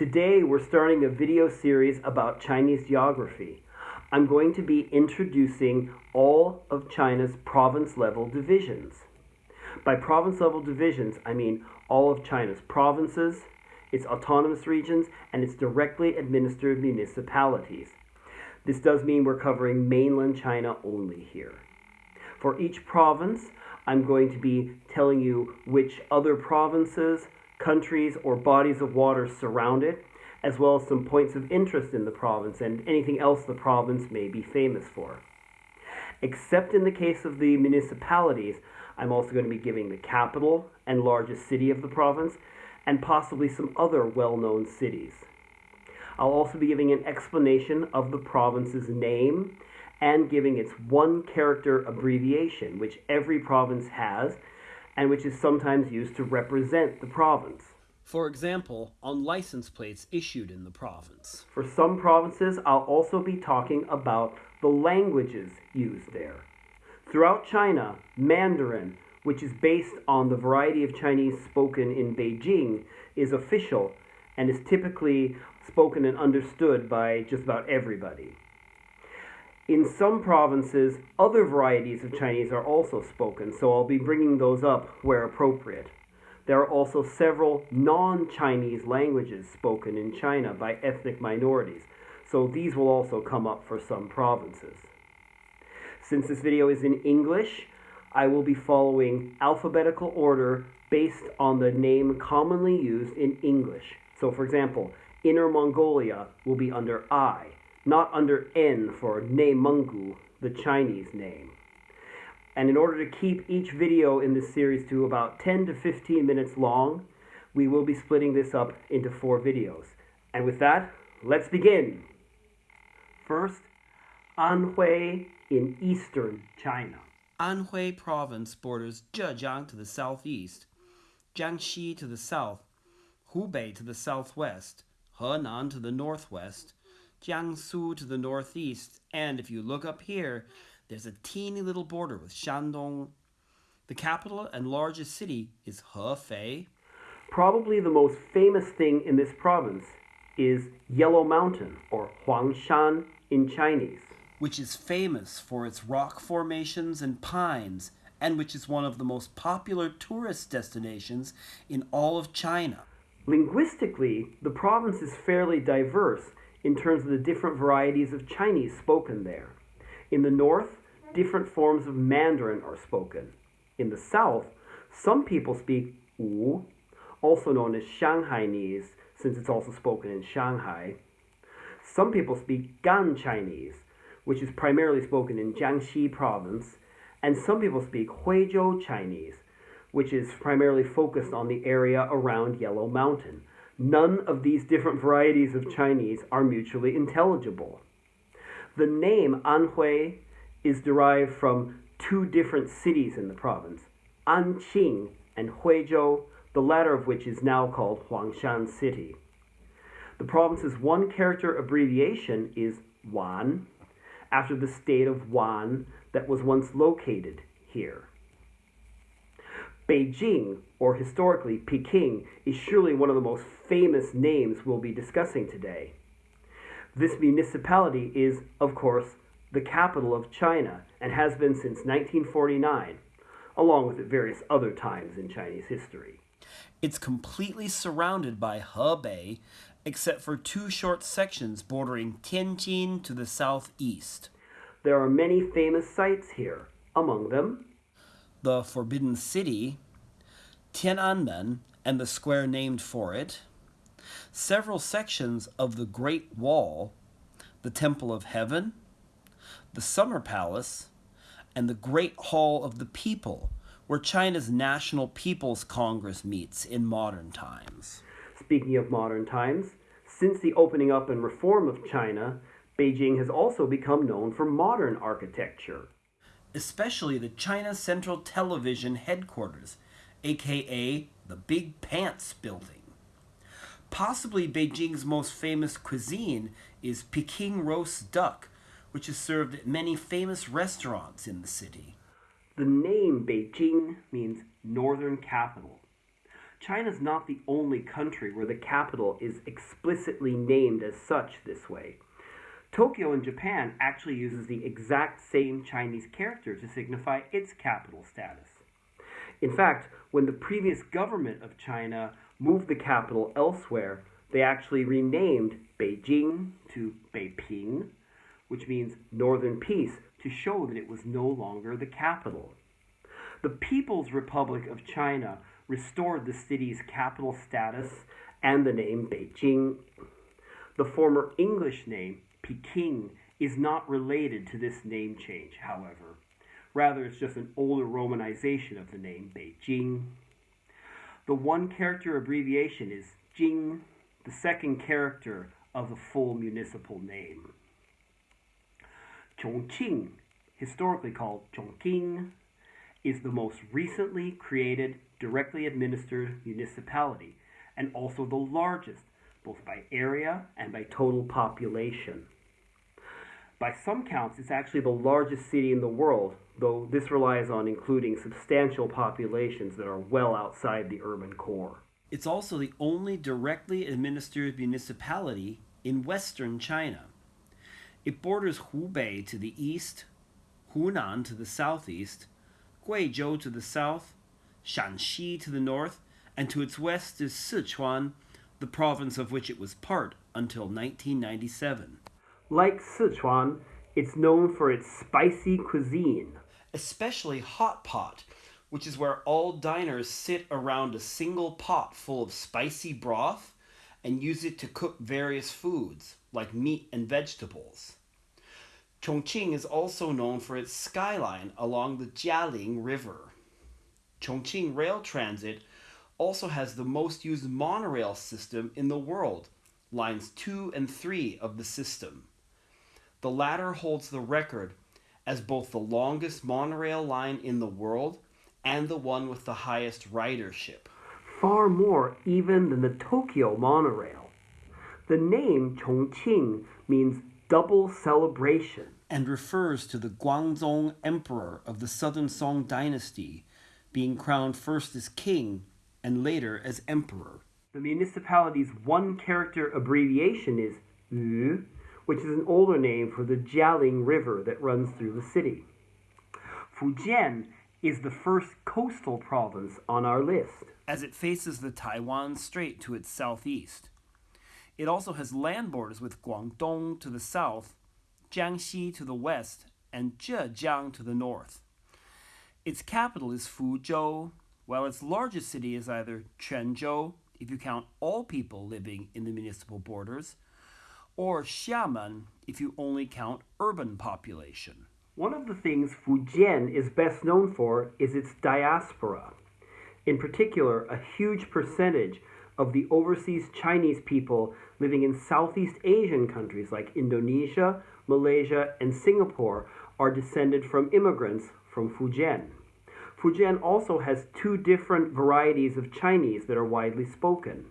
Today we're starting a video series about Chinese geography. I'm going to be introducing all of China's province level divisions. By province level divisions, I mean all of China's provinces, its autonomous regions, and its directly administered municipalities. This does mean we're covering mainland China only here. For each province, I'm going to be telling you which other provinces, countries, or bodies of water surround it, as well as some points of interest in the province and anything else the province may be famous for. Except in the case of the municipalities, I'm also going to be giving the capital and largest city of the province, and possibly some other well known cities. I'll also be giving an explanation of the province's name and giving its one character abbreviation, which every province has and which is sometimes used to represent the province. For example, on license plates issued in the province. For some provinces, I'll also be talking about the languages used there. Throughout China, Mandarin, which is based on the variety of Chinese spoken in Beijing, is official and is typically spoken and understood by just about everybody. In some provinces, other varieties of Chinese are also spoken, so I'll be bringing those up where appropriate. There are also several non Chinese languages spoken in China by ethnic minorities, so these will also come up for some provinces. Since this video is in English, I will be following alphabetical order based on the name commonly used in English. So, for example, Inner Mongolia will be under I, not under N for Neimenggu, the Chinese name. And in order to keep each video in this series to about 10 to 15 minutes long, we will be splitting this up into four videos. And with that, let's begin. First, Anhui in eastern China. Anhui Province borders Zhejiang to the southeast, Jiangxi to the south, Hubei to the southwest, Henan to the northwest, Jiangsu to the northeast, and if you look up here, there's a teeny little border with Shandong. The capital and largest city is Hefei. Probably the most famous thing in this province is Yellow Mountain, or Huangshan in Chinese. Which is famous for its rock formations and pines, and which is one of the most popular tourist destinations in all of China. Linguistically, the province is fairly diverse in terms of the different varieties of Chinese spoken there. In the north, different forms of Mandarin are spoken. In the south, some people speak Wu, also known as Shanghainese, since it's also spoken in Shanghai. Some people speak Gan Chinese, which is primarily spoken in Jiangxi province, and some people speak Huizhou Chinese, which is primarily focused on the area around Yellow Mountain. None of these different varieties of Chinese are mutually intelligible. The name Anhui is derived from two different cities in the province, Anqing and Huizhou, the latter of which is now called Huangshan City. The province's one character abbreviation is Wan, after the state of Wan that was once located here. Beijing, or historically Peking, is surely one of the most famous names we'll be discussing today. This municipality is, of course, the capital of China and has been since 1949, along with at various other times in Chinese history. It's completely surrounded by Hebei, except for two short sections bordering Tianjin to the southeast. There are many famous sites here, among them the Forbidden City, Tiananmen and the square named for it, several sections of the Great Wall, the Temple of Heaven, the Summer Palace, and the Great Hall of the People, where China's National People's Congress meets in modern times. Speaking of modern times, since the opening up and reform of China, Beijing has also become known for modern architecture. Especially the China Central Television headquarters, aka the Big Pants Building. Possibly Beijing's most famous cuisine is Peking roast duck, which is served at many famous restaurants in the city. The name Beijing means northern capital. China's not the only country where the capital is explicitly named as such this way. Tokyo in Japan actually uses the exact same Chinese character to signify its capital status. In fact, when the previous government of China moved the capital elsewhere, they actually renamed Beijing to Beiping, which means Northern Peace, to show that it was no longer the capital. The People's Republic of China restored the city's capital status and the name Beijing. The former English name, Peking, is not related to this name change, however. Rather, it's just an older romanization of the name Beijing. The one character abbreviation is Jing, the second character of the full municipal name. Chongqing, historically called Chungking, is the most recently created directly administered municipality and also the largest, both by area and by total population. By some counts, it's actually the largest city in the world, though this relies on including substantial populations that are well outside the urban core. It's also the only directly administered municipality in western China. It borders Hubei to the east, Hunan to the southeast, Guizhou to the south, Shaanxi to the north, and to its west is Sichuan, the province of which it was part until 1997. Like Sichuan, it's known for its spicy cuisine. Especially hot pot, which is where all diners sit around a single pot full of spicy broth and use it to cook various foods, like meat and vegetables. Chongqing is also known for its skyline along the Jialing River. Chongqing Rail Transit also has the most used monorail system in the world, lines 2 and 3 of the system. The latter holds the record as both the longest monorail line in the world and the one with the highest ridership. Far more even than the Tokyo monorail. The name Chongqing means double celebration and refers to the Guangzong Emperor of the Southern Song Dynasty, being crowned first as king and later as emperor. The municipality's one character abbreviation is Yu, which is an older name for the Jialing River that runs through the city. Fujian is the first coastal province on our list. As it faces the Taiwan Strait to its southeast. It also has land borders with Guangdong to the south, Jiangxi to the west, and Zhejiang to the north. Its capital is Fuzhou, while its largest city is either Quanzhou, if you count all people living in the municipal borders, or Xiamen if you only count urban population. One of the things Fujian is best known for is its diaspora. In particular, a huge percentage of the overseas Chinese people living in Southeast Asian countries like Indonesia, Malaysia, and Singapore are descended from immigrants from Fujian. Fujian also has two different varieties of Chinese that are widely spoken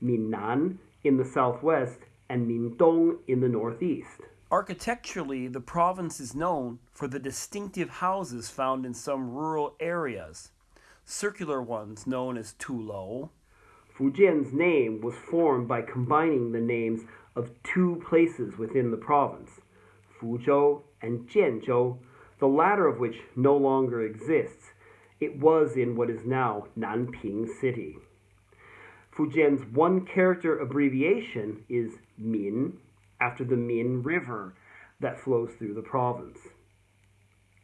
Minnan in the southwest and Mindong in the northeast. Architecturally, the province is known for the distinctive houses found in some rural areas, circular ones known as tulou. Fujian's name was formed by combining the names of two places within the province, Fuzhou and Jianzhou, the latter of which no longer exists. It was in what is now Nanping City. Fujian's one character abbreviation is Min, after the Min River that flows through the province.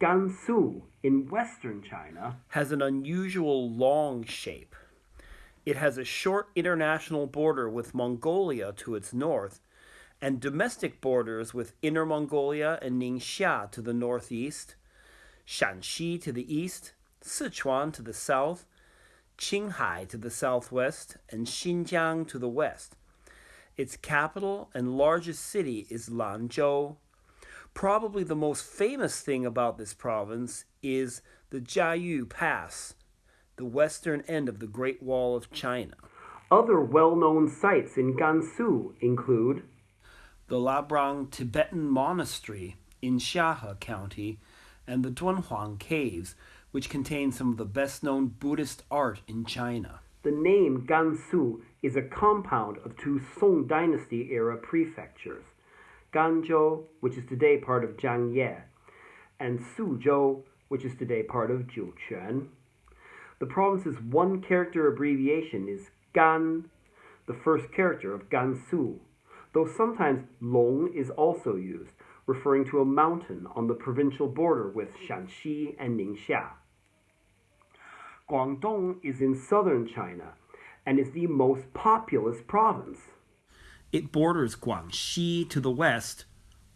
Gansu in western China has an unusual long shape. It has a short international border with Mongolia to its north and domestic borders with Inner Mongolia and Ningxia to the northeast, Shaanxi to the east, Sichuan to the south, Qinghai to the southwest, and Xinjiang to the west. Its capital and largest city is Lanzhou. Probably the most famous thing about this province is the Jiayu Pass, the western end of the Great Wall of China. Other well known sites in Gansu include the Labrang Tibetan Monastery in Xiahe County and the Dunhuang Caves, which contains some of the best known Buddhist art in China. The name Gansu is a compound of two Song Dynasty era prefectures, Ganzhou, which is today part of Zhangye, and Suzhou, which is today part of Jiuquan. The province's one character abbreviation is Gan, the first character of Gansu, though sometimes Long is also used, referring to a mountain on the provincial border with Shaanxi and Ningxia. Guangdong is in southern China and is the most populous province. It borders Guangxi to the west,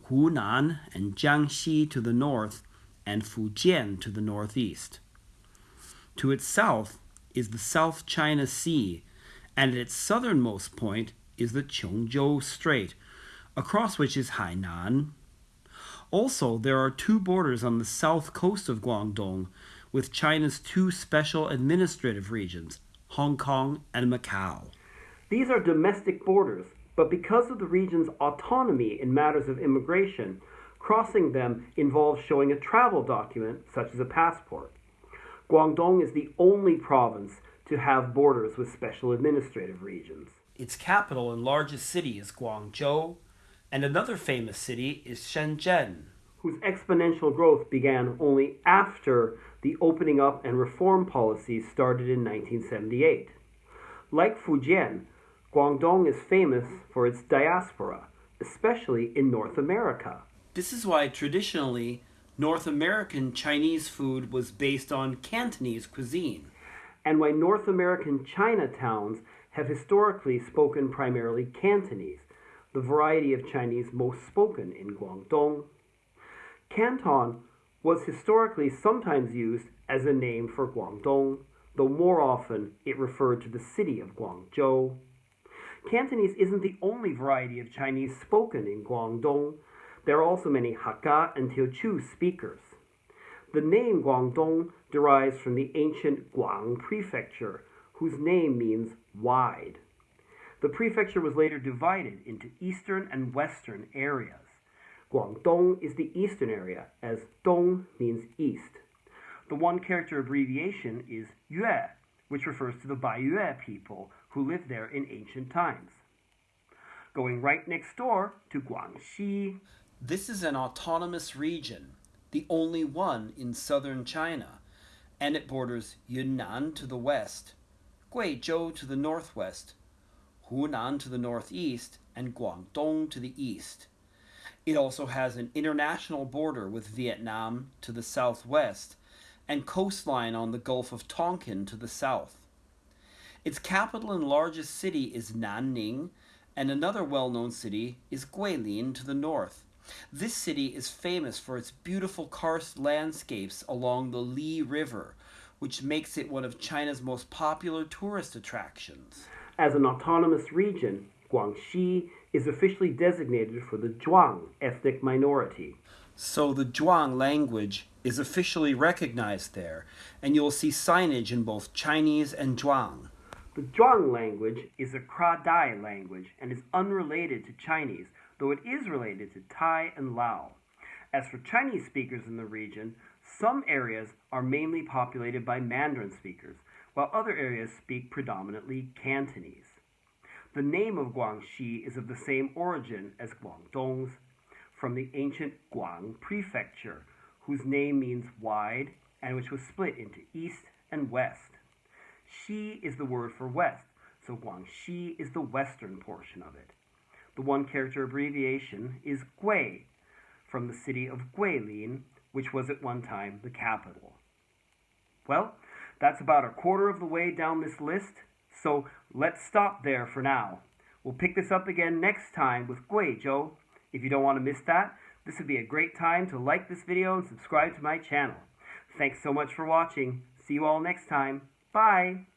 Hunan and Jiangxi to the north, and Fujian to the northeast. To its south is the South China Sea, and at its southernmost point is the Qiongzhou Strait, across which is Hainan. Also, there are two borders on the south coast of Guangdong with China's two special administrative regions, Hong Kong and Macau. These are domestic borders, but because of the region's autonomy in matters of immigration, crossing them involves showing a travel document, such as a passport. Guangdong is the only province to have borders with special administrative regions. Its capital and largest city is Guangzhou, and another famous city is Shenzhen. Whose exponential growth began only after the opening up and reform policies started in 1978. Like Fujian, Guangdong is famous for its diaspora, especially in North America. This is why traditionally North American Chinese food was based on Cantonese cuisine. And why North American Chinatowns have historically spoken primarily Cantonese, the variety of Chinese most spoken in Guangdong. Canton was historically sometimes used as a name for Guangdong, though more often it referred to the city of Guangzhou. Cantonese isn't the only variety of Chinese spoken in Guangdong. There are also many Hakka and Teochew speakers. The name Guangdong derives from the ancient Guang prefecture, whose name means wide. The prefecture was later divided into eastern and western areas. Guangdong is the eastern area, as Dong means east. The one character abbreviation is Yue, which refers to the Baiyue people who lived there in ancient times. Going right next door to Guangxi. This is an autonomous region, the only one in southern China, and it borders Yunnan to the west, Guizhou to the northwest, Hunan to the northeast, and Guangdong to the east. It also has an international border with Vietnam to the southwest and coastline on the Gulf of Tonkin to the south. Its capital and largest city is Nanning, and another well known city is Guilin to the north. This city is famous for its beautiful karst landscapes along the Li River, which makes it one of China's most popular tourist attractions. As an autonomous region, Guangxi is officially designated for the Zhuang ethnic minority. So the Zhuang language is officially recognized there, and you'll see signage in both Chinese and Zhuang. The Zhuang language is a Kra Dai language and is unrelated to Chinese, though it is related to Thai and Lao. As for Chinese speakers in the region, some areas are mainly populated by Mandarin speakers, while other areas speak predominantly Cantonese. The name of Guangxi is of the same origin as Guangdong's, from the ancient Guang prefecture, whose name means wide and which was split into east and west. Xi is the word for west, so Guangxi is the western portion of it. The one character abbreviation is Gui, from the city of Guilin, which was at one time the capital. Well, that's about a quarter of the way down this list. So let's stop there for now. We'll pick this up again next time with Guizhou. If you don't want to miss that, this would be a great time to like this video and subscribe to my channel. Thanks so much for watching. See you all next time. Bye!